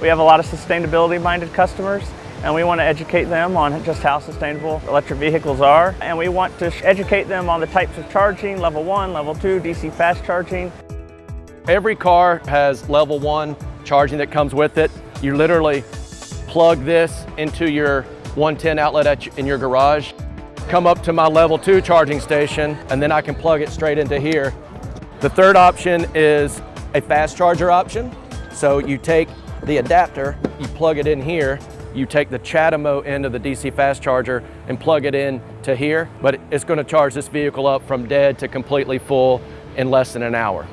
We have a lot of sustainability-minded customers and we want to educate them on just how sustainable electric vehicles are. And we want to educate them on the types of charging, level one, level two, DC fast charging. Every car has level one charging that comes with it. You literally plug this into your 110 outlet in your garage, come up to my level two charging station, and then I can plug it straight into here. The third option is a fast charger option. So you take the adapter, you plug it in here, you take the CHAdeMO end of the DC fast charger and plug it in to here, but it's gonna charge this vehicle up from dead to completely full in less than an hour.